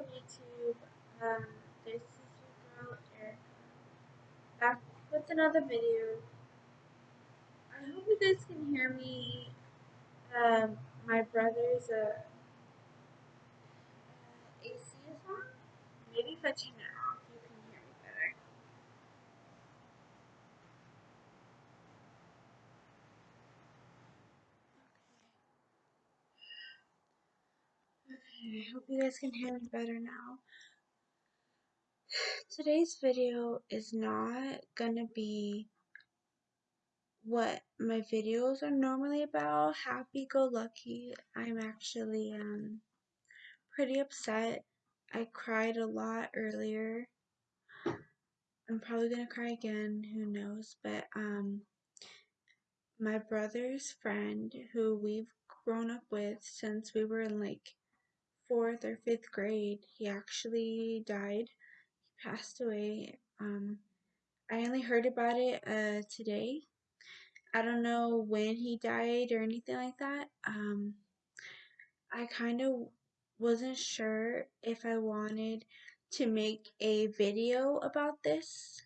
up YouTube? Um, this is your girl Eric back with another video. I hope you guys can hear me. Um, my brother's a, uh, AC is on. Maybe if I turn it off, you can hear me better. Okay, I hope you guys can hear me better now. Today's video is not gonna be what my videos are normally about, happy-go-lucky. I'm actually um pretty upset. I cried a lot earlier. I'm probably gonna cry again, who knows, but um my brother's friend who we've grown up with since we were in like fourth or fifth grade, he actually died He passed away. Um, I only heard about it uh, today. I don't know when he died or anything like that. Um, I kind of wasn't sure if I wanted to make a video about this.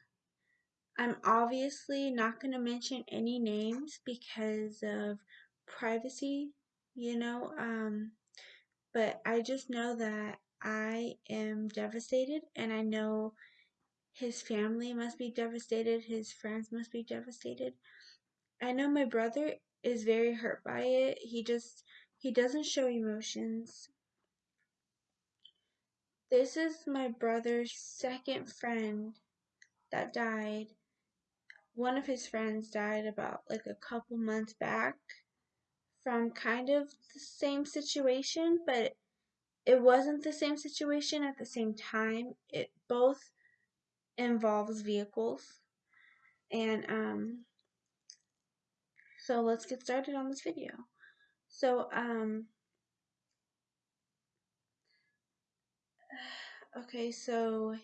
I'm obviously not going to mention any names because of privacy, you know, um, but I just know that I am devastated and I know his family must be devastated, his friends must be devastated. I know my brother is very hurt by it. He just he doesn't show emotions. This is my brother's second friend that died. One of his friends died about like a couple months back from kind of the same situation, but it wasn't the same situation at the same time. It both involves vehicles. And um, so let's get started on this video. So um, okay, so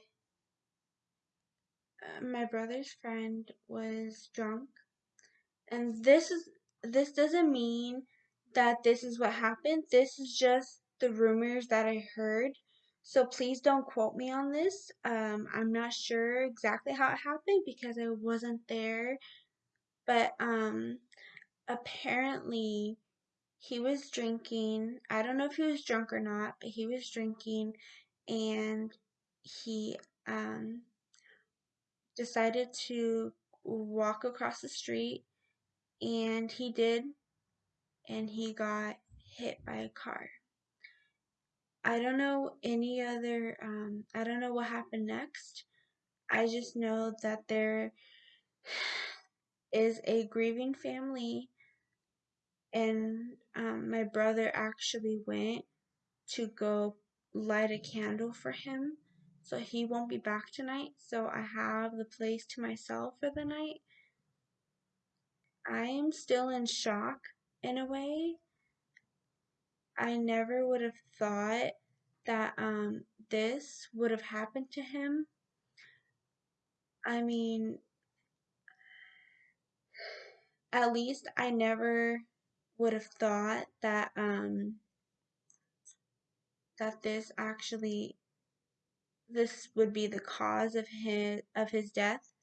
uh, my brother's friend was drunk, and this is this doesn't mean that this is what happened. This is just the rumors that I heard. So please don't quote me on this. Um, I'm not sure exactly how it happened because I wasn't there. But um, apparently he was drinking. I don't know if he was drunk or not, but he was drinking and he um, decided to walk across the street and he did and he got hit by a car. I don't know any other, um, I don't know what happened next. I just know that there is a grieving family, and um, my brother actually went to go light a candle for him. So he won't be back tonight. So I have the place to myself for the night. I am still in shock in a way I never would have thought that um, this would have happened to him. I mean, at least I never would have thought that um, that this actually this would be the cause of his of his death.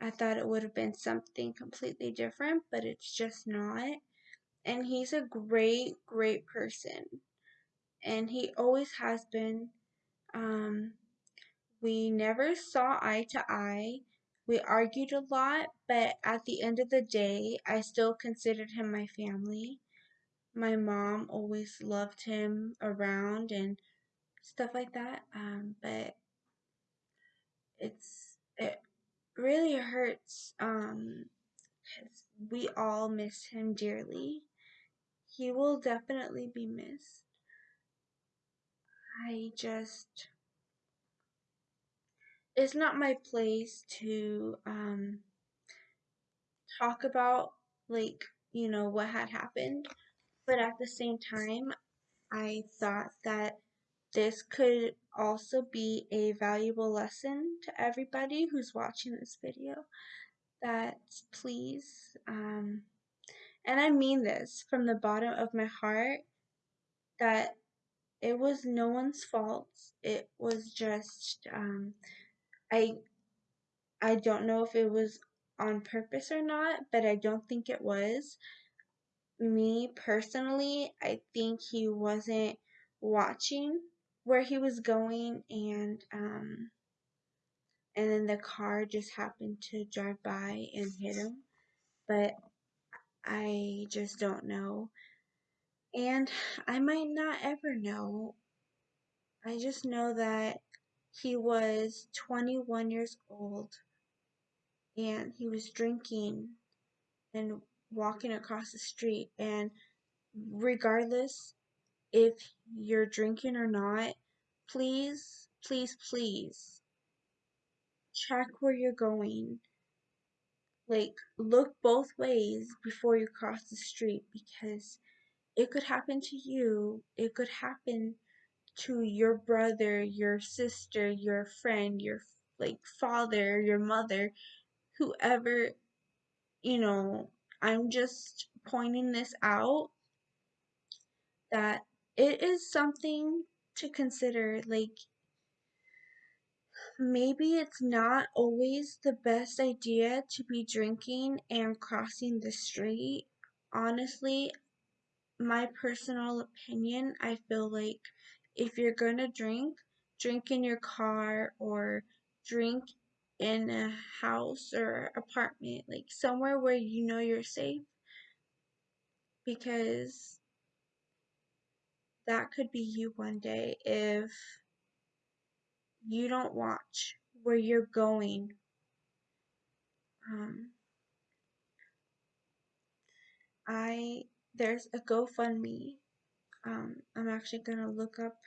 I thought it would have been something completely different, but it's just not and he's a great, great person. And he always has been. Um, we never saw eye to eye. We argued a lot, but at the end of the day, I still considered him my family. My mom always loved him around and stuff like that. Um, but it's it really hurts. Um, because we all miss him dearly he will definitely be missed. I just it's not my place to um talk about like, you know, what had happened, but at the same time, I thought that this could also be a valuable lesson to everybody who's watching this video that please um and I mean this from the bottom of my heart that it was no one's fault. It was just um, I I don't know if it was on purpose or not, but I don't think it was. Me personally, I think he wasn't watching where he was going and um and then the car just happened to drive by and hit him. But I just don't know. And I might not ever know. I just know that he was 21 years old and he was drinking and walking across the street. And regardless if you're drinking or not, please, please, please check where you're going. Like, look both ways before you cross the street because it could happen to you. It could happen to your brother, your sister, your friend, your like father, your mother, whoever, you know, I'm just pointing this out that it is something to consider. Like, maybe it's not always the best idea to be drinking and crossing the street. Honestly, my personal opinion, I feel like if you're gonna drink, drink in your car or drink in a house or apartment, like somewhere where you know you're safe. Because that could be you one day if you don't watch where you're going. Um, I there's a GoFundMe. Um, I'm actually gonna look up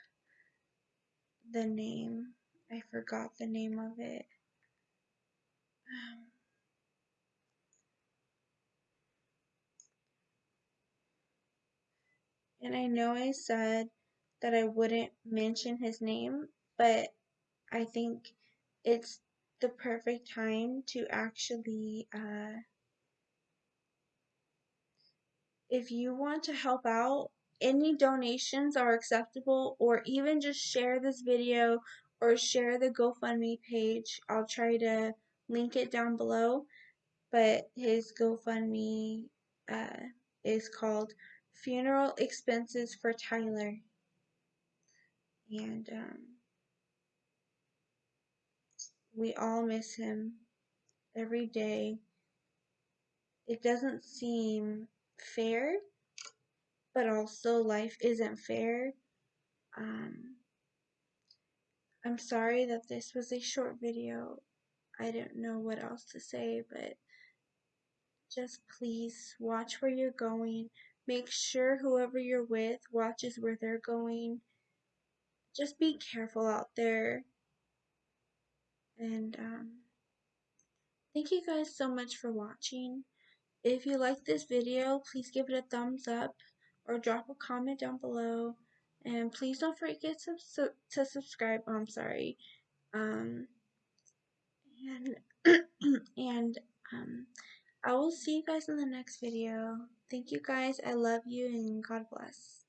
the name. I forgot the name of it. Um, and I know I said that I wouldn't mention his name, but I think it's the perfect time to actually uh, if you want to help out any donations are acceptable or even just share this video or share the GoFundMe page. I'll try to link it down below. But his GoFundMe uh, is called Funeral Expenses for Tyler. And um, we all miss him every day. It doesn't seem fair but also life isn't fair. Um, I'm sorry that this was a short video. I don't know what else to say, but just please watch where you're going. Make sure whoever you're with watches where they're going. Just be careful out there. And um, thank you guys so much for watching. If you like this video, please give it a thumbs up or drop a comment down below. And please don't forget to, to subscribe. Oh, I'm sorry. Um, and and um, I will see you guys in the next video. Thank you guys. I love you and God bless.